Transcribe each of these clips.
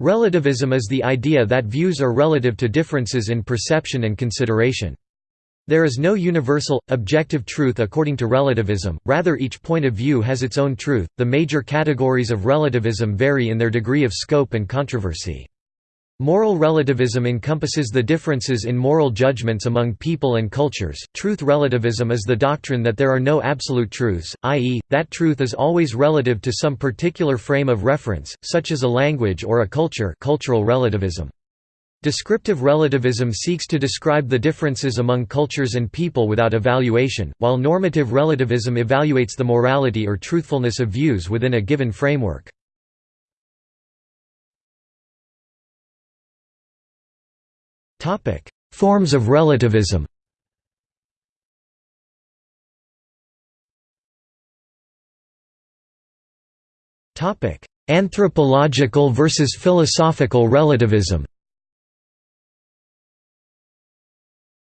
Relativism is the idea that views are relative to differences in perception and consideration. There is no universal, objective truth according to relativism, rather, each point of view has its own truth. The major categories of relativism vary in their degree of scope and controversy. Moral relativism encompasses the differences in moral judgments among people and cultures. Truth relativism is the doctrine that there are no absolute truths, i.e., that truth is always relative to some particular frame of reference, such as a language or a culture. Cultural relativism. Descriptive relativism seeks to describe the differences among cultures and people without evaluation, while normative relativism evaluates the morality or truthfulness of views within a given framework. Forms of relativism. Anthropological versus philosophical relativism.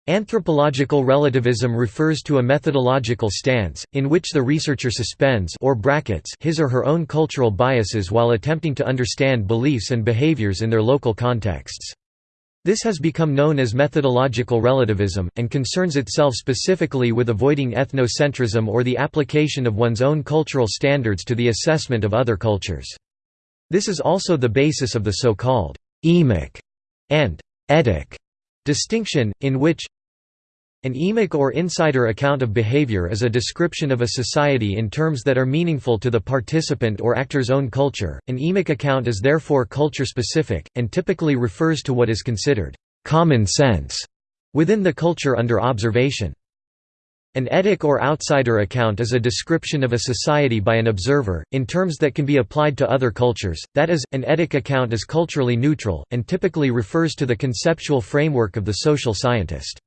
Anthropological relativism refers to a methodological stance, in which the researcher suspends or brackets his or her own cultural biases while attempting to understand beliefs and behaviors in their local contexts. This has become known as methodological relativism, and concerns itself specifically with avoiding ethnocentrism or the application of one's own cultural standards to the assessment of other cultures. This is also the basis of the so-called «emic» and «etic» distinction, in which an emic or insider account of behavior is a description of a society in terms that are meaningful to the participant or actor's own culture. An emic account is therefore culture specific, and typically refers to what is considered common sense within the culture under observation. An etic or outsider account is a description of a society by an observer, in terms that can be applied to other cultures, that is, an etic account is culturally neutral, and typically refers to the conceptual framework of the social scientist.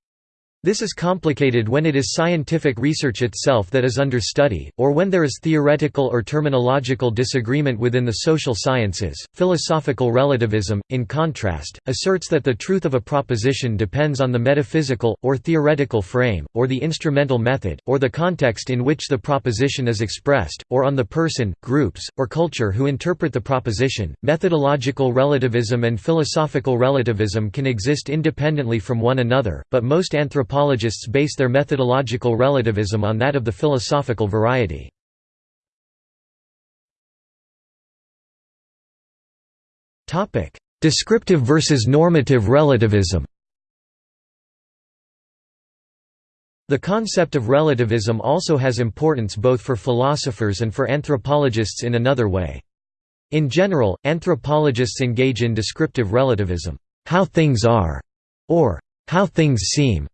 This is complicated when it is scientific research itself that is under study, or when there is theoretical or terminological disagreement within the social sciences. Philosophical relativism, in contrast, asserts that the truth of a proposition depends on the metaphysical, or theoretical frame, or the instrumental method, or the context in which the proposition is expressed, or on the person, groups, or culture who interpret the proposition. Methodological relativism and philosophical relativism can exist independently from one another, but most anthropologists anthropologists base their methodological relativism on that of the philosophical variety. Descriptive versus normative relativism The concept of relativism also has importance both for philosophers and for anthropologists in another way. In general, anthropologists engage in descriptive relativism, how things are, or how things seem,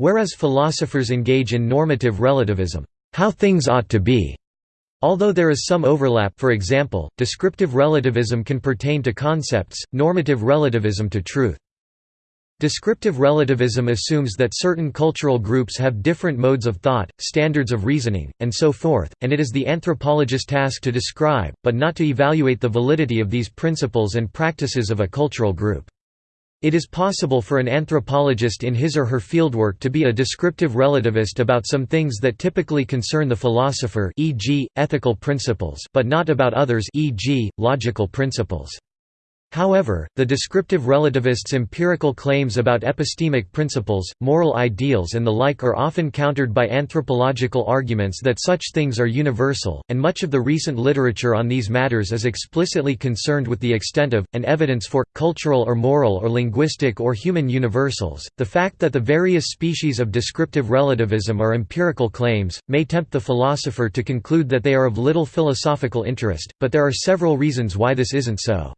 Whereas philosophers engage in normative relativism, how things ought to be. Although there is some overlap for example, descriptive relativism can pertain to concepts, normative relativism to truth. Descriptive relativism assumes that certain cultural groups have different modes of thought, standards of reasoning, and so forth, and it is the anthropologist's task to describe, but not to evaluate the validity of these principles and practices of a cultural group. It is possible for an anthropologist in his or her fieldwork to be a descriptive relativist about some things that typically concern the philosopher e.g., ethical principles but not about others e.g., logical principles. However, the descriptive relativist's empirical claims about epistemic principles, moral ideals and the like are often countered by anthropological arguments that such things are universal, and much of the recent literature on these matters is explicitly concerned with the extent of, and evidence for, cultural or moral or linguistic or human universals. The fact that the various species of descriptive relativism are empirical claims, may tempt the philosopher to conclude that they are of little philosophical interest, but there are several reasons why this isn't so.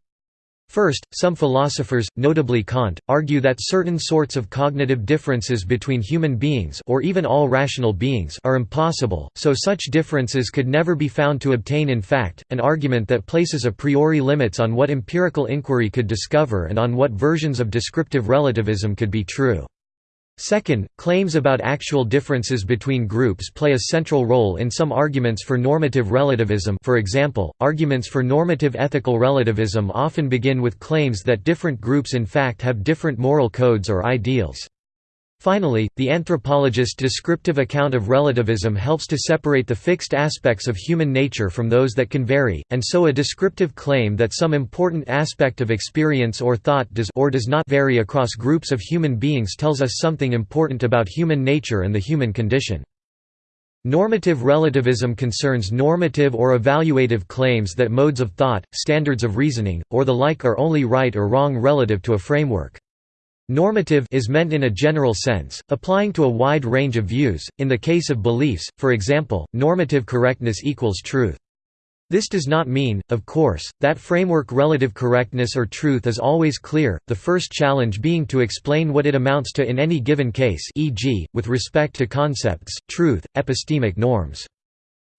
First, some philosophers, notably Kant, argue that certain sorts of cognitive differences between human beings or even all rational beings are impossible, so such differences could never be found to obtain in fact, an argument that places a priori limits on what empirical inquiry could discover and on what versions of descriptive relativism could be true. Second, claims about actual differences between groups play a central role in some arguments for normative relativism for example, arguments for normative ethical relativism often begin with claims that different groups in fact have different moral codes or ideals. Finally, the anthropologist descriptive account of relativism helps to separate the fixed aspects of human nature from those that can vary, and so a descriptive claim that some important aspect of experience or thought does or does not vary across groups of human beings tells us something important about human nature and the human condition. Normative relativism concerns normative or evaluative claims that modes of thought, standards of reasoning, or the like are only right or wrong relative to a framework. Normative is meant in a general sense, applying to a wide range of views. In the case of beliefs, for example, normative correctness equals truth. This does not mean, of course, that framework relative correctness or truth is always clear, the first challenge being to explain what it amounts to in any given case e.g., with respect to concepts, truth, epistemic norms.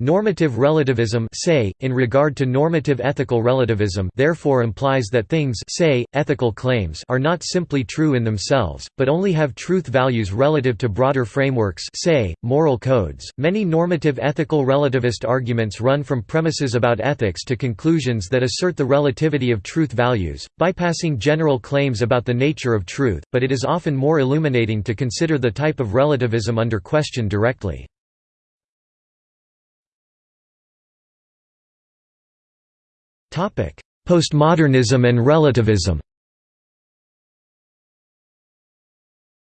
Normative relativism say, in regard to normative ethical relativism therefore implies that things say, ethical claims are not simply true in themselves, but only have truth values relative to broader frameworks say, moral codes. Many normative ethical relativist arguments run from premises about ethics to conclusions that assert the relativity of truth values, bypassing general claims about the nature of truth, but it is often more illuminating to consider the type of relativism under question directly. Postmodernism and relativism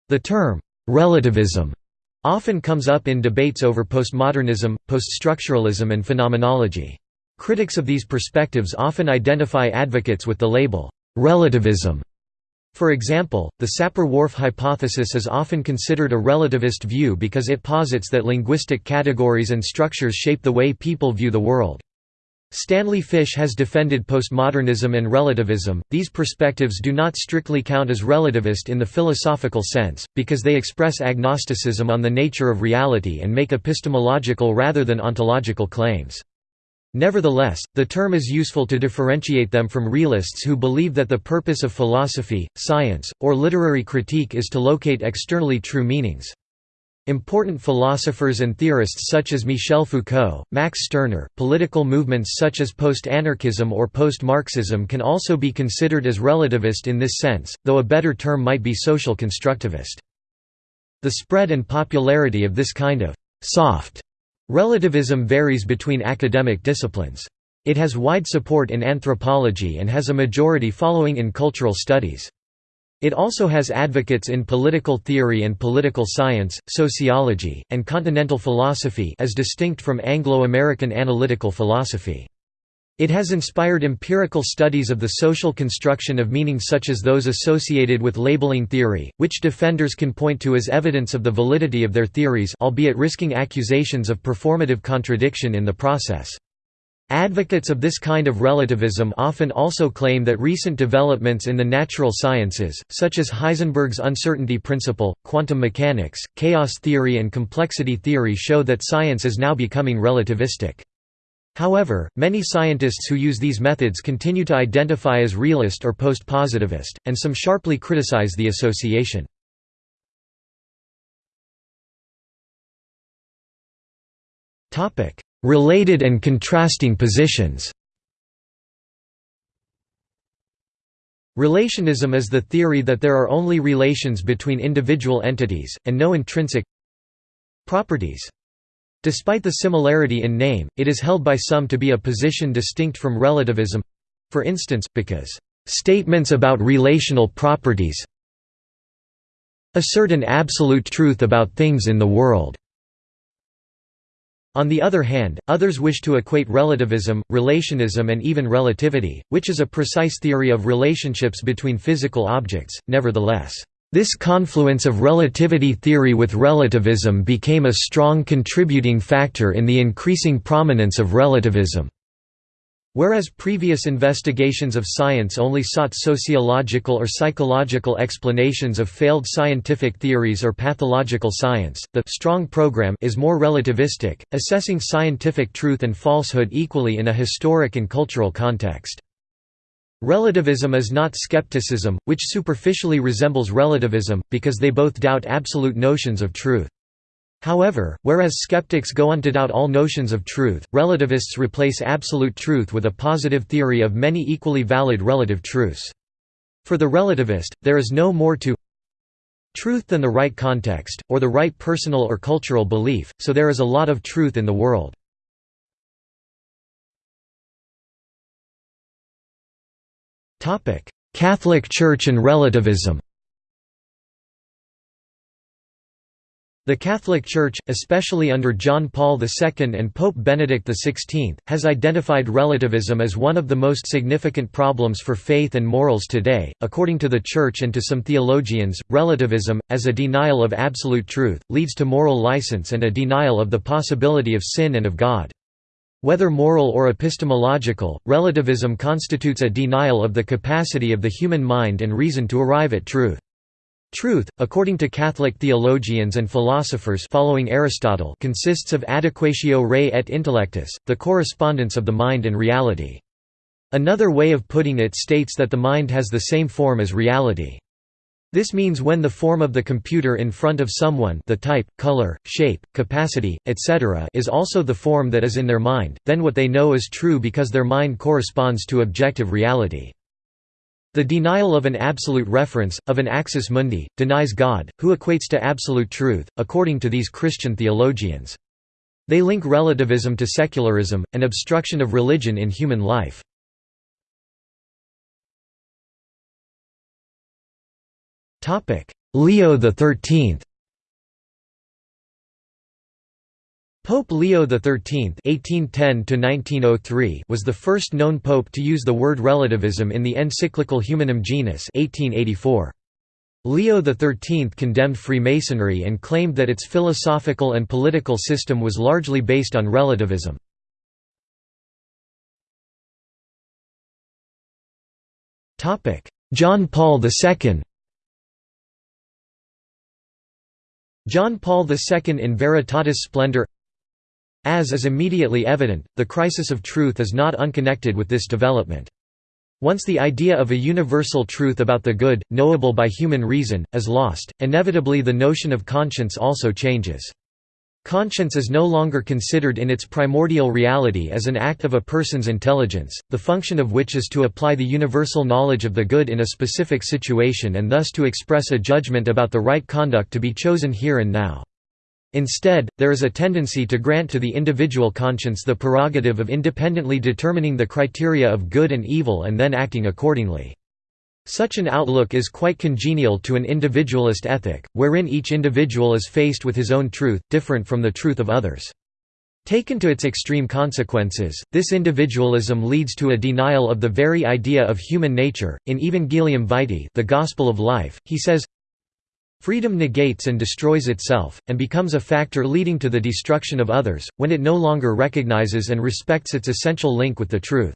The term, relativism, often comes up in debates over postmodernism, poststructuralism and phenomenology. Critics of these perspectives often identify advocates with the label, relativism. For example, the Sapir-Whorf hypothesis is often considered a relativist view because it posits that linguistic categories and structures shape the way people view the world. Stanley Fish has defended postmodernism and relativism. These perspectives do not strictly count as relativist in the philosophical sense, because they express agnosticism on the nature of reality and make epistemological rather than ontological claims. Nevertheless, the term is useful to differentiate them from realists who believe that the purpose of philosophy, science, or literary critique is to locate externally true meanings. Important philosophers and theorists such as Michel Foucault, Max Stirner, political movements such as post-anarchism or post-Marxism can also be considered as relativist in this sense, though a better term might be social constructivist. The spread and popularity of this kind of «soft» relativism varies between academic disciplines. It has wide support in anthropology and has a majority following in cultural studies. It also has advocates in political theory and political science, sociology, and continental philosophy as distinct from Anglo-American analytical philosophy. It has inspired empirical studies of the social construction of meaning such as those associated with labeling theory, which defenders can point to as evidence of the validity of their theories albeit risking accusations of performative contradiction in the process. Advocates of this kind of relativism often also claim that recent developments in the natural sciences, such as Heisenberg's uncertainty principle, quantum mechanics, chaos theory and complexity theory show that science is now becoming relativistic. However, many scientists who use these methods continue to identify as realist or post-positivist, and some sharply criticize the association. Related and contrasting positions Relationism is the theory that there are only relations between individual entities, and no intrinsic properties. Despite the similarity in name, it is held by some to be a position distinct from relativism—for instance, because, "...statements about relational properties assert an absolute truth about things in the world." On the other hand, others wish to equate relativism, relationism and even relativity, which is a precise theory of relationships between physical objects, nevertheless. This confluence of relativity theory with relativism became a strong contributing factor in the increasing prominence of relativism. Whereas previous investigations of science only sought sociological or psychological explanations of failed scientific theories or pathological science, the strong program is more relativistic, assessing scientific truth and falsehood equally in a historic and cultural context. Relativism is not skepticism, which superficially resembles relativism, because they both doubt absolute notions of truth. However, whereas skeptics go on to doubt all notions of truth, relativists replace absolute truth with a positive theory of many equally valid relative truths. For the relativist, there is no more to truth than the right context, or the right personal or cultural belief, so there is a lot of truth in the world. Catholic Church and relativism The Catholic Church, especially under John Paul II and Pope Benedict XVI, has identified relativism as one of the most significant problems for faith and morals today. According to the Church and to some theologians, relativism, as a denial of absolute truth, leads to moral license and a denial of the possibility of sin and of God. Whether moral or epistemological, relativism constitutes a denial of the capacity of the human mind and reason to arrive at truth. Truth, according to Catholic theologians and philosophers following Aristotle consists of adequatio rei et intellectus, the correspondence of the mind and reality. Another way of putting it states that the mind has the same form as reality. This means when the form of the computer in front of someone the type, color, shape, capacity, etc. is also the form that is in their mind, then what they know is true because their mind corresponds to objective reality. The denial of an absolute reference, of an axis mundi, denies God, who equates to absolute truth, according to these Christian theologians. They link relativism to secularism, an obstruction of religion in human life. Leo XIII Pope Leo XIII (1810–1903) was the first known pope to use the word relativism in the encyclical Humanum Genus (1884). Leo XIII condemned Freemasonry and claimed that its philosophical and political system was largely based on relativism. John Paul II John Paul II in Veritatis Splendor As is immediately evident, the crisis of truth is not unconnected with this development. Once the idea of a universal truth about the good, knowable by human reason, is lost, inevitably the notion of conscience also changes. Conscience is no longer considered in its primordial reality as an act of a person's intelligence, the function of which is to apply the universal knowledge of the good in a specific situation and thus to express a judgment about the right conduct to be chosen here and now. Instead, there is a tendency to grant to the individual conscience the prerogative of independently determining the criteria of good and evil and then acting accordingly. Such an outlook is quite congenial to an individualist ethic, wherein each individual is faced with his own truth, different from the truth of others. Taken to its extreme consequences, this individualism leads to a denial of the very idea of human nature. In Evangelium Vitae, the Gospel of Life, he says, Freedom negates and destroys itself, and becomes a factor leading to the destruction of others, when it no longer recognizes and respects its essential link with the truth.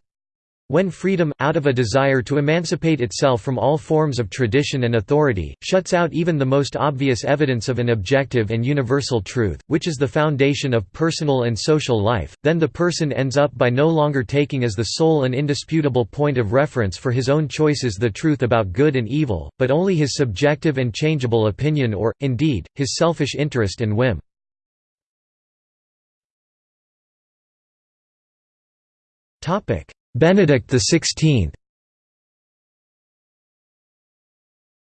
When freedom, out of a desire to emancipate itself from all forms of tradition and authority, shuts out even the most obvious evidence of an objective and universal truth, which is the foundation of personal and social life, then the person ends up by no longer taking as the sole and indisputable point of reference for his own choices the truth about good and evil, but only his subjective and changeable opinion or, indeed, his selfish interest and whim. Topic Benedict XVI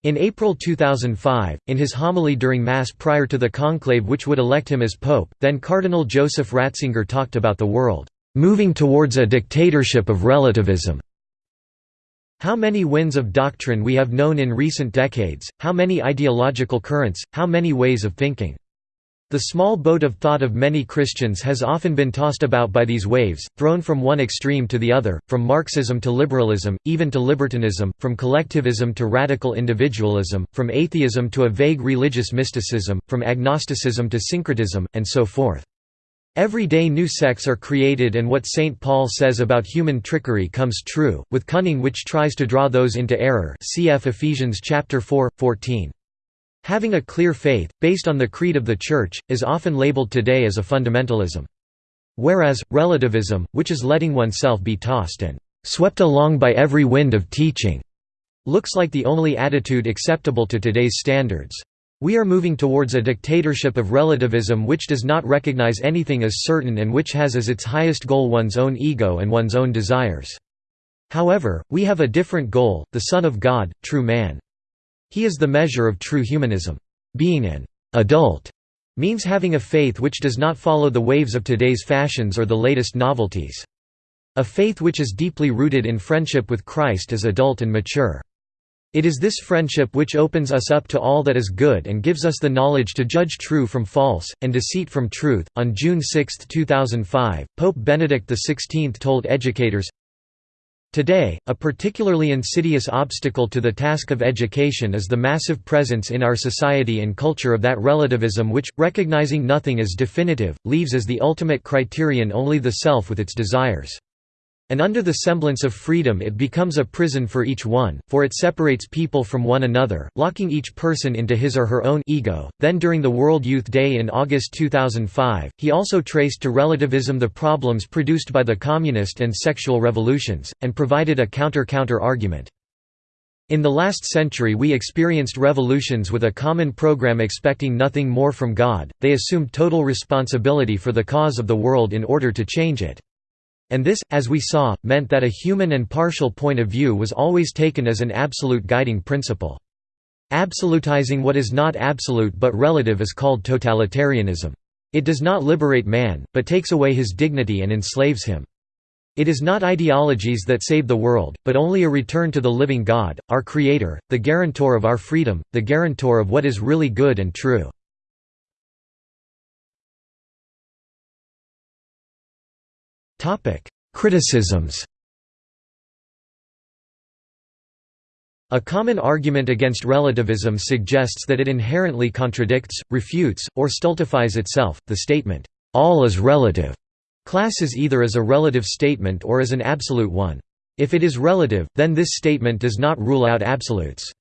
In April 2005, in his homily during Mass prior to the conclave which would elect him as Pope, then Cardinal Joseph Ratzinger talked about the world, "...moving towards a dictatorship of relativism." How many winds of doctrine we have known in recent decades, how many ideological currents, how many ways of thinking. The small boat of thought of many Christians has often been tossed about by these waves, thrown from one extreme to the other, from Marxism to liberalism, even to libertinism, from collectivism to radical individualism, from atheism to a vague religious mysticism, from agnosticism to syncretism, and so forth. Every day new sects are created and what St. Paul says about human trickery comes true, with cunning which tries to draw those into error cf Ephesians 4, 14. Having a clear faith, based on the creed of the Church, is often labeled today as a fundamentalism. Whereas, relativism, which is letting oneself be tossed and swept along by every wind of teaching, looks like the only attitude acceptable to today's standards. We are moving towards a dictatorship of relativism which does not recognize anything as certain and which has as its highest goal one's own ego and one's own desires. However, we have a different goal, the Son of God, true man. He is the measure of true humanism. Being an adult means having a faith which does not follow the waves of today's fashions or the latest novelties. A faith which is deeply rooted in friendship with Christ is adult and mature. It is this friendship which opens us up to all that is good and gives us the knowledge to judge true from false, and deceit from truth. On June 6, 2005, Pope Benedict XVI told educators Today, a particularly insidious obstacle to the task of education is the massive presence in our society and culture of that relativism which, recognizing nothing as definitive, leaves as the ultimate criterion only the self with its desires. And under the semblance of freedom it becomes a prison for each one, for it separates people from one another, locking each person into his or her own ego. Then during the World Youth Day in August 2005, he also traced to relativism the problems produced by the communist and sexual revolutions, and provided a counter-counter argument. In the last century we experienced revolutions with a common program expecting nothing more from God, they assumed total responsibility for the cause of the world in order to change it. And this, as we saw, meant that a human and partial point of view was always taken as an absolute guiding principle. Absolutizing what is not absolute but relative is called totalitarianism. It does not liberate man, but takes away his dignity and enslaves him. It is not ideologies that save the world, but only a return to the living God, our Creator, the guarantor of our freedom, the guarantor of what is really good and true. Criticisms A common argument against relativism suggests that it inherently contradicts, refutes, or stultifies itself. The statement, all is relative, classes either as a relative statement or as an absolute one. If it is relative, then this statement does not rule out absolutes.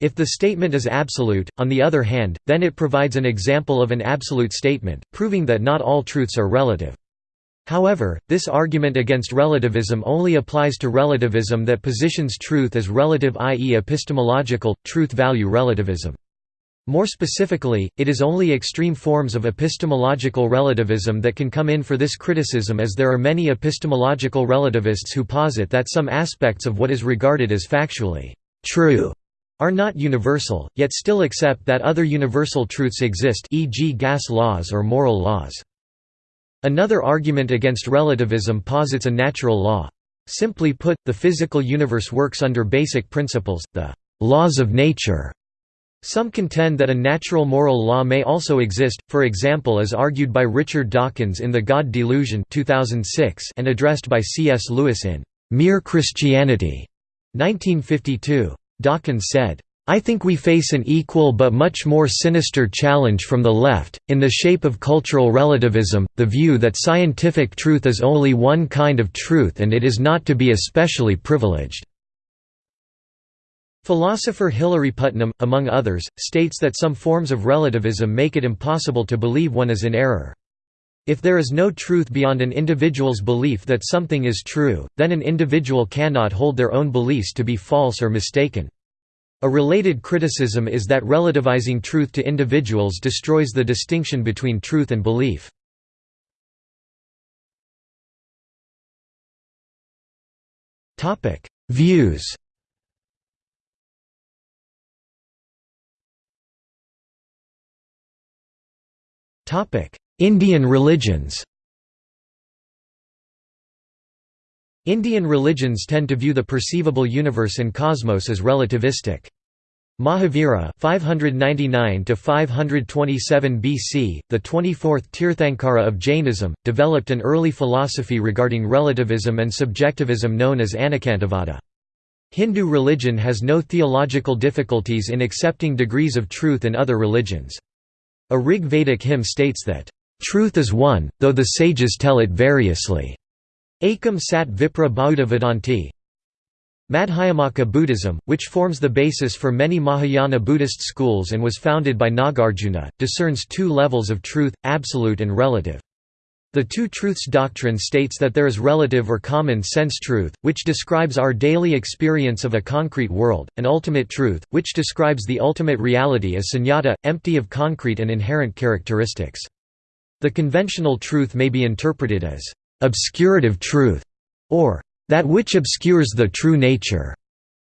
If the statement is absolute, on the other hand, then it provides an example of an absolute statement, proving that not all truths are relative. However, this argument against relativism only applies to relativism that positions truth as relative i.e. epistemological, truth-value relativism. More specifically, it is only extreme forms of epistemological relativism that can come in for this criticism as there are many epistemological relativists who posit that some aspects of what is regarded as factually true are not universal, yet still accept that other universal truths exist e.g. gas laws or moral laws. Another argument against relativism posits a natural law. Simply put, the physical universe works under basic principles, the laws of nature. Some contend that a natural moral law may also exist, for example as argued by Richard Dawkins in The God Delusion 2006 and addressed by C.S. Lewis in Mere Christianity 1952. Dawkins said, I think we face an equal but much more sinister challenge from the left, in the shape of cultural relativism, the view that scientific truth is only one kind of truth and it is not to be especially privileged. Philosopher Hilary Putnam, among others, states that some forms of relativism make it impossible to believe one is in error. If there is no truth beyond an individual's belief that something is true, then an individual cannot hold their own beliefs to be false or mistaken. A related criticism is that relativizing truth to individuals destroys the distinction between truth and belief. Views Indian religions Indian religions tend to view the perceivable universe and cosmos as relativistic. Mahavira (599–527 BC, the 24th Tirthankara of Jainism, developed an early philosophy regarding relativism and subjectivism known as Anekantavada. Hindu religion has no theological difficulties in accepting degrees of truth in other religions. A Rig Vedic hymn states that, "...truth is one, though the sages tell it variously." Ekam Sat Vipra Bahudha Vadanti Madhyamaka Buddhism, which forms the basis for many Mahayana Buddhist schools and was founded by Nagarjuna, discerns two levels of truth, absolute and relative. The Two Truths doctrine states that there is relative or common sense truth, which describes our daily experience of a concrete world, and ultimate truth, which describes the ultimate reality as sunyata, empty of concrete and inherent characteristics. The conventional truth may be interpreted as obscurative truth, or that which obscures the true nature.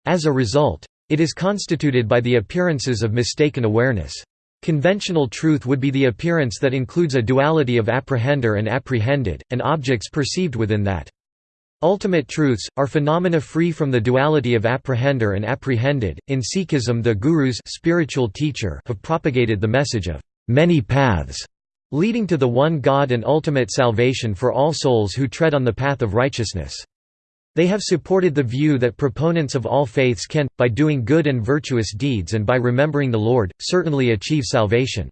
As a result, It is constituted by the appearances of mistaken awareness. Conventional truth would be the appearance that includes a duality of apprehender and apprehended, and objects perceived within that. Ultimate truths are phenomena free from the duality of apprehender and apprehended. In Sikhism, the gurus spiritual teacher have propagated the message of many paths, leading to the one God and ultimate salvation for all souls who tread on the path of righteousness. They have supported the view that proponents of all faiths can, by doing good and virtuous deeds and by remembering the Lord, certainly achieve salvation.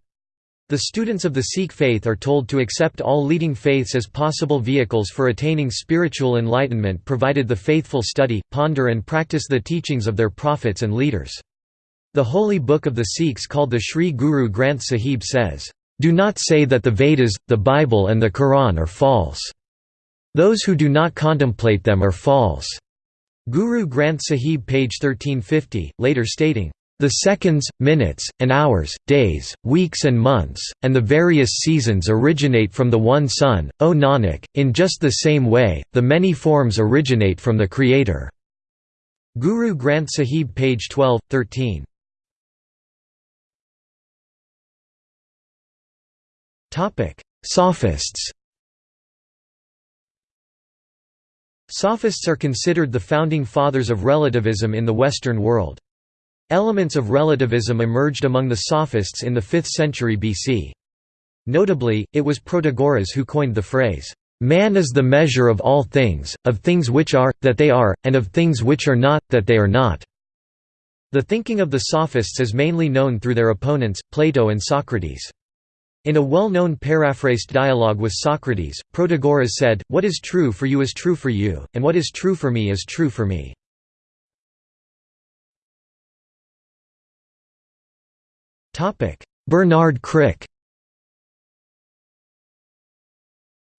The students of the Sikh faith are told to accept all leading faiths as possible vehicles for attaining spiritual enlightenment provided the faithful study, ponder and practice the teachings of their prophets and leaders. The holy book of the Sikhs called the Sri Guru Granth Sahib says, "...do not say that the Vedas, the Bible and the Quran are false. Those who do not contemplate them are false." Guru Granth Sahib page 1350, later stating, the seconds, minutes, and hours, days, weeks and months, and the various seasons originate from the one Sun, O Nanak, in just the same way, the many forms originate from the Creator." Guru Granth Sahib page 12, 13. Sophists Sophists are considered the founding fathers of relativism in the Western world. Elements of relativism emerged among the Sophists in the 5th century BC. Notably, it was Protagoras who coined the phrase, "'Man is the measure of all things, of things which are, that they are, and of things which are not, that they are not." The thinking of the Sophists is mainly known through their opponents, Plato and Socrates. In a well-known paraphrased dialogue with Socrates, Protagoras said, What is true for you is true for you, and what is true for me is true for me. Bernard Crick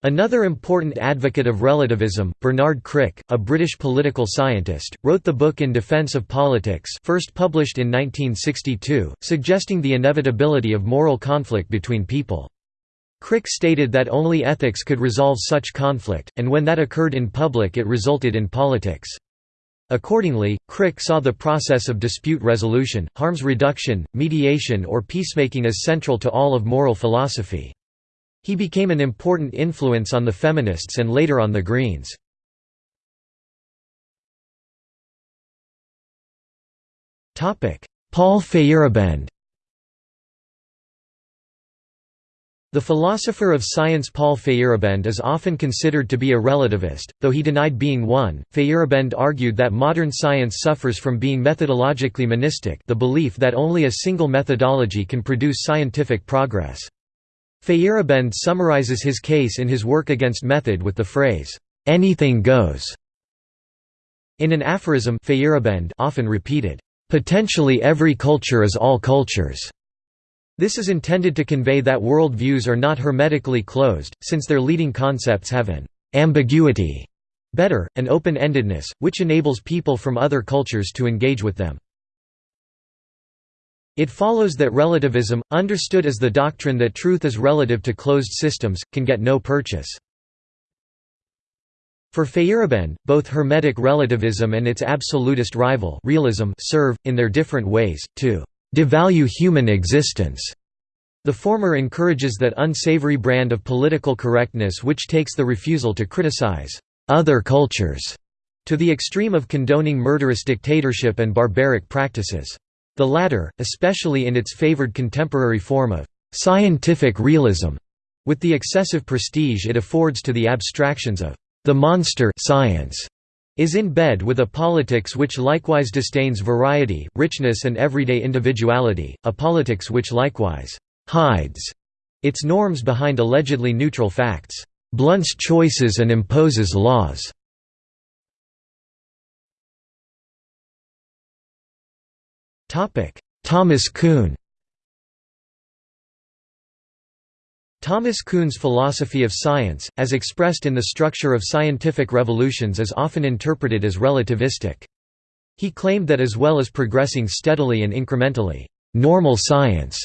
Another important advocate of relativism, Bernard Crick, a British political scientist, wrote the book In Defence of Politics first published in 1962, suggesting the inevitability of moral conflict between people. Crick stated that only ethics could resolve such conflict, and when that occurred in public it resulted in politics. Accordingly, Crick saw the process of dispute resolution, harms reduction, mediation or peacemaking as central to all of moral philosophy. He became an important influence on the feminists and later on the Greens. Paul Feyerabend The philosopher of science Paul Feyerabend is often considered to be a relativist, though he denied being one. Feyerabend argued that modern science suffers from being methodologically monistic, the belief that only a single methodology can produce scientific progress. Feyerabend summarizes his case in his work against method with the phrase, "anything goes." In an aphorism Feyerabend often repeated, "potentially every culture is all cultures." This is intended to convey that world views are not hermetically closed, since their leading concepts have an ambiguity, better, an open-endedness, which enables people from other cultures to engage with them. It follows that relativism, understood as the doctrine that truth is relative to closed systems, can get no purchase. For Feyerabend, both Hermetic relativism and its absolutist rival realism serve, in their different ways, to devalue human existence. The former encourages that unsavory brand of political correctness which takes the refusal to criticize other cultures to the extreme of condoning murderous dictatorship and barbaric practices. The latter, especially in its favored contemporary form of scientific realism, with the excessive prestige it affords to the abstractions of the monster science is in bed with a politics which likewise disdains variety, richness and everyday individuality, a politics which likewise «hides» its norms behind allegedly neutral facts, blunts choices and imposes laws. Thomas Kuhn Thomas Kuhn's philosophy of science, as expressed in the structure of scientific revolutions is often interpreted as relativistic. He claimed that as well as progressing steadily and incrementally, normal science,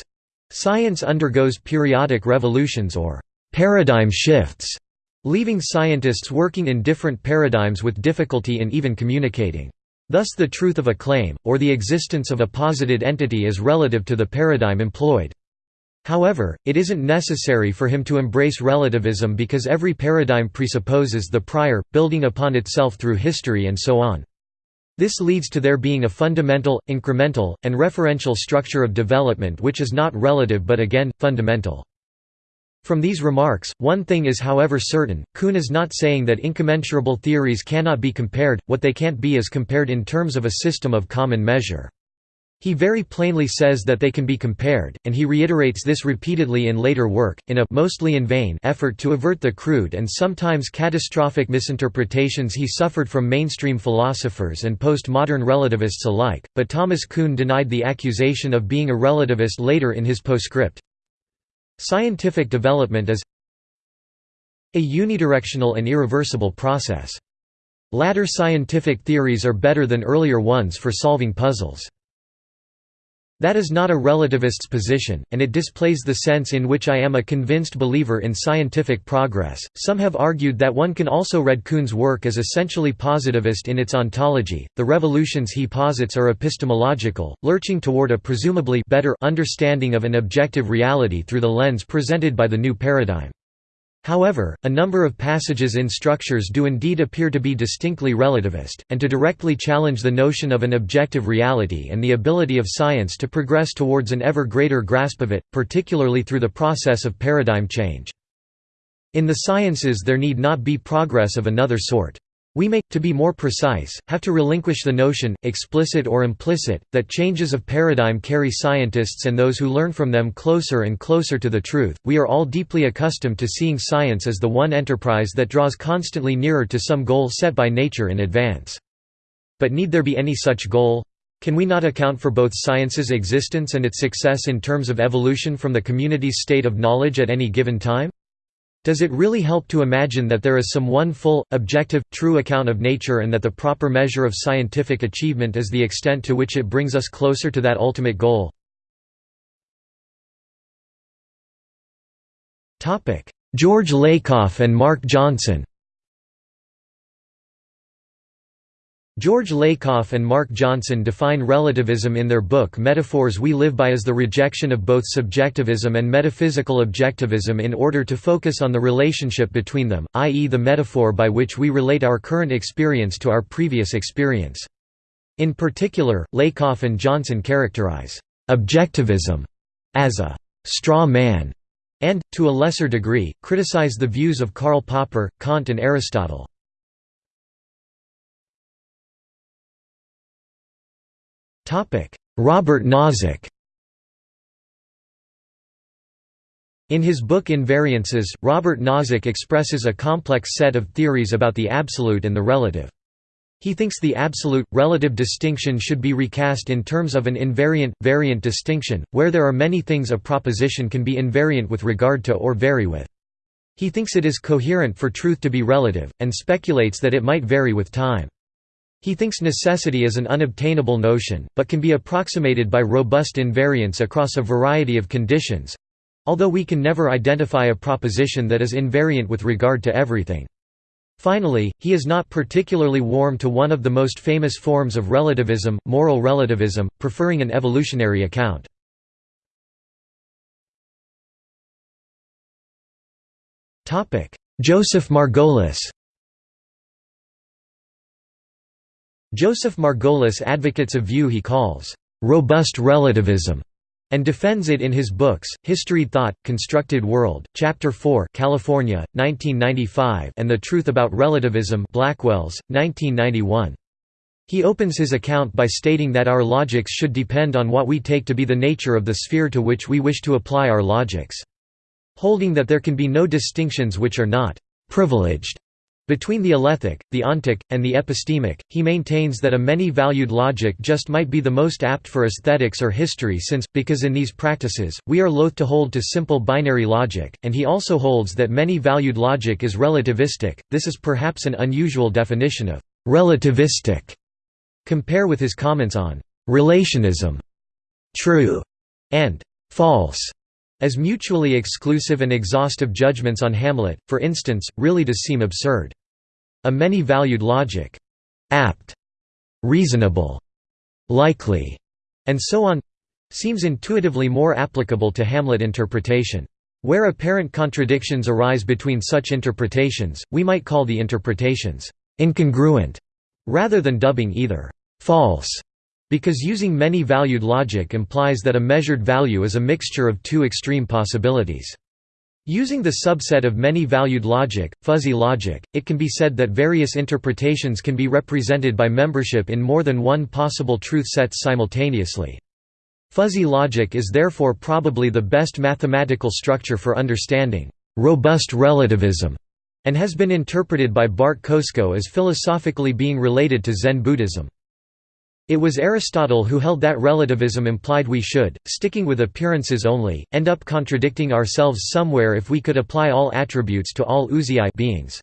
science undergoes periodic revolutions or paradigm shifts, leaving scientists working in different paradigms with difficulty in even communicating. Thus the truth of a claim, or the existence of a posited entity is relative to the paradigm employed. However, it isn't necessary for him to embrace relativism because every paradigm presupposes the prior, building upon itself through history and so on. This leads to there being a fundamental, incremental, and referential structure of development which is not relative but again, fundamental. From these remarks, one thing is however certain, Kuhn is not saying that incommensurable theories cannot be compared, what they can't be is compared in terms of a system of common measure. He very plainly says that they can be compared, and he reiterates this repeatedly in later work, in a mostly in vain effort to avert the crude and sometimes catastrophic misinterpretations he suffered from mainstream philosophers and postmodern relativists alike, but Thomas Kuhn denied the accusation of being a relativist later in his postscript. Scientific development is a unidirectional and irreversible process. Latter scientific theories are better than earlier ones for solving puzzles. That is not a relativist's position, and it displays the sense in which I am a convinced believer in scientific progress. Some have argued that one can also read Kuhn's work as essentially positivist in its ontology. The revolutions he posits are epistemological, lurching toward a presumably better understanding of an objective reality through the lens presented by the new paradigm. However, a number of passages in structures do indeed appear to be distinctly relativist, and to directly challenge the notion of an objective reality and the ability of science to progress towards an ever greater grasp of it, particularly through the process of paradigm change. In the sciences there need not be progress of another sort. We may, to be more precise, have to relinquish the notion, explicit or implicit, that changes of paradigm carry scientists and those who learn from them closer and closer to the truth. We are all deeply accustomed to seeing science as the one enterprise that draws constantly nearer to some goal set by nature in advance. But need there be any such goal? Can we not account for both science's existence and its success in terms of evolution from the community's state of knowledge at any given time? Does it really help to imagine that there is some one full, objective, true account of nature and that the proper measure of scientific achievement is the extent to which it brings us closer to that ultimate goal? George Lakoff and Mark Johnson George Lakoff and Mark Johnson define relativism in their book Metaphors We Live By as the rejection of both subjectivism and metaphysical objectivism in order to focus on the relationship between them, i.e. the metaphor by which we relate our current experience to our previous experience. In particular, Lakoff and Johnson characterize «objectivism» as a «straw man» and, to a lesser degree, criticize the views of Karl Popper, Kant and Aristotle. Robert Nozick In his book Invariances, Robert Nozick expresses a complex set of theories about the absolute and the relative. He thinks the absolute-relative distinction should be recast in terms of an invariant-variant distinction, where there are many things a proposition can be invariant with regard to or vary with. He thinks it is coherent for truth to be relative, and speculates that it might vary with time. He thinks necessity is an unobtainable notion, but can be approximated by robust invariance across a variety of conditions—although we can never identify a proposition that is invariant with regard to everything. Finally, he is not particularly warm to one of the most famous forms of relativism, moral relativism, preferring an evolutionary account. Joseph Margolis Joseph Margolis advocates a view he calls, "...robust relativism", and defends it in his books, Historied Thought, Constructed World, Chapter 4 California, 1995 and The Truth About Relativism Blackwells, 1991. He opens his account by stating that our logics should depend on what we take to be the nature of the sphere to which we wish to apply our logics. Holding that there can be no distinctions which are not «privileged» Between the alethic, the ontic, and the epistemic, he maintains that a many-valued logic just might be the most apt for aesthetics or history since, because in these practices, we are loath to hold to simple binary logic, and he also holds that many-valued logic is relativistic, this is perhaps an unusual definition of «relativistic». Compare with his comments on «relationism», «true» and «false» as mutually exclusive and exhaustive judgments on Hamlet, for instance, really does seem absurd. A many-valued logic, apt, reasonable, likely, and so on seems intuitively more applicable to Hamlet interpretation. Where apparent contradictions arise between such interpretations, we might call the interpretations incongruent rather than dubbing either false, because using many-valued logic implies that a measured value is a mixture of two extreme possibilities. Using the subset of many-valued logic, fuzzy logic, it can be said that various interpretations can be represented by membership in more than one possible truth sets simultaneously. Fuzzy logic is therefore probably the best mathematical structure for understanding robust relativism, and has been interpreted by Bart Kosko as philosophically being related to Zen Buddhism. It was Aristotle who held that relativism implied we should, sticking with appearances only, end up contradicting ourselves somewhere if we could apply all attributes to all ousiai beings.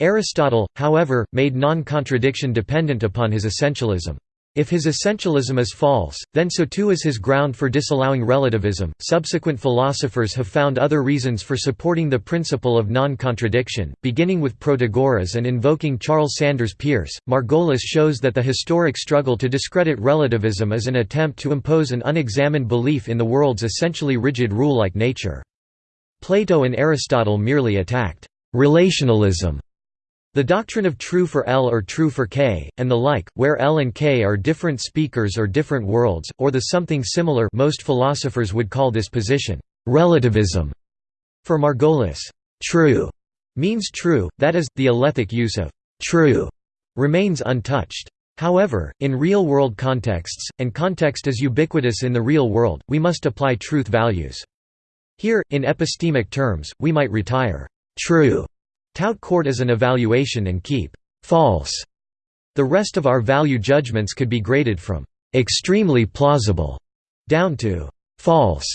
Aristotle, however, made non-contradiction dependent upon his essentialism. If his essentialism is false, then so too is his ground for disallowing relativism. Subsequent philosophers have found other reasons for supporting the principle of non contradiction, beginning with Protagoras and invoking Charles Sanders Peirce. Margolis shows that the historic struggle to discredit relativism is an attempt to impose an unexamined belief in the world's essentially rigid rule like nature. Plato and Aristotle merely attacked relationalism the doctrine of true for L or true for K, and the like, where L and K are different speakers or different worlds, or the something similar most philosophers would call this position, relativism. For Margolis, true means true, that is, the alethic use of true remains untouched. However, in real-world contexts, and context is ubiquitous in the real world, we must apply truth values. Here, in epistemic terms, we might retire true Tout court as an evaluation and keep false. The rest of our value judgments could be graded from extremely plausible down to false.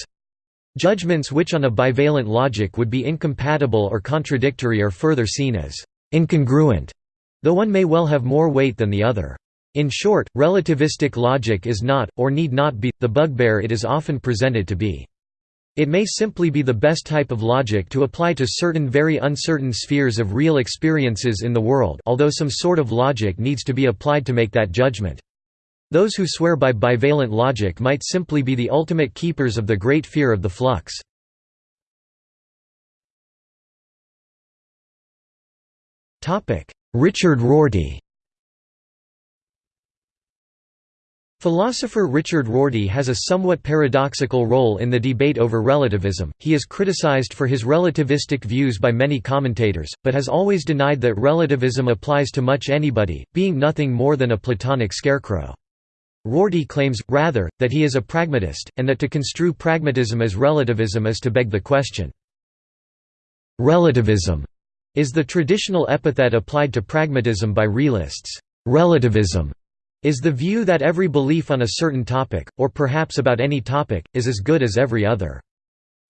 Judgments which on a bivalent logic would be incompatible or contradictory are further seen as incongruent, though one may well have more weight than the other. In short, relativistic logic is not, or need not be, the bugbear it is often presented to be. It may simply be the best type of logic to apply to certain very uncertain spheres of real experiences in the world although some sort of logic needs to be applied to make that judgment. Those who swear by bivalent logic might simply be the ultimate keepers of the great fear of the flux. Richard Rorty Philosopher Richard Rorty has a somewhat paradoxical role in the debate over relativism. He is criticized for his relativistic views by many commentators, but has always denied that relativism applies to much anybody, being nothing more than a Platonic scarecrow. Rorty claims, rather, that he is a pragmatist, and that to construe pragmatism as relativism is to beg the question. Relativism is the traditional epithet applied to pragmatism by realists. Relativism is the view that every belief on a certain topic, or perhaps about any topic, is as good as every other.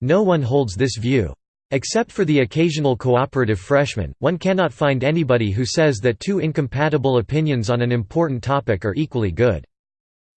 No one holds this view. Except for the occasional cooperative freshman, one cannot find anybody who says that two incompatible opinions on an important topic are equally good.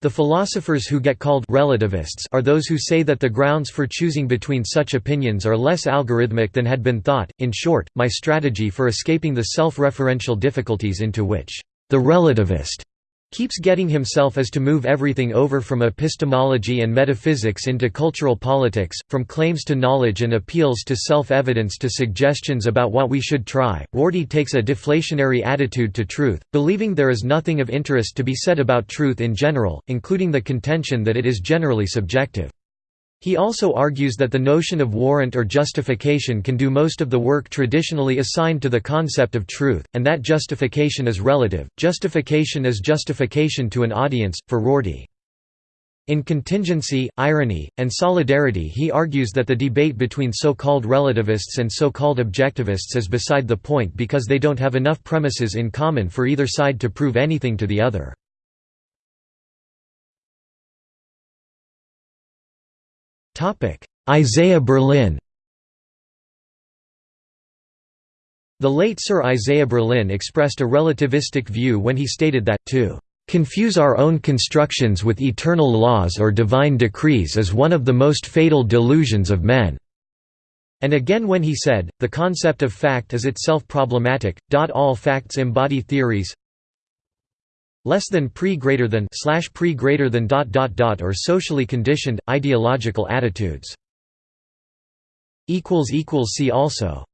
The philosophers who get called relativists are those who say that the grounds for choosing between such opinions are less algorithmic than had been thought. In short, my strategy for escaping the self-referential difficulties into which the relativist keeps getting himself is to move everything over from epistemology and metaphysics into cultural politics, from claims to knowledge and appeals to self-evidence to suggestions about what we should try. Rorty takes a deflationary attitude to truth, believing there is nothing of interest to be said about truth in general, including the contention that it is generally subjective. He also argues that the notion of warrant or justification can do most of the work traditionally assigned to the concept of truth, and that justification is relative. Justification is justification to an audience, for Rorty. In contingency, irony, and solidarity he argues that the debate between so-called relativists and so-called objectivists is beside the point because they don't have enough premises in common for either side to prove anything to the other. Isaiah Berlin The late Sir Isaiah Berlin expressed a relativistic view when he stated that, to "...confuse our own constructions with eternal laws or divine decrees is one of the most fatal delusions of men." And again when he said, the concept of fact is itself problematic, all facts embody theories less than pre greater than slash pre greater than dot dot dot or socially conditioned ideological attitudes. Equals equals see also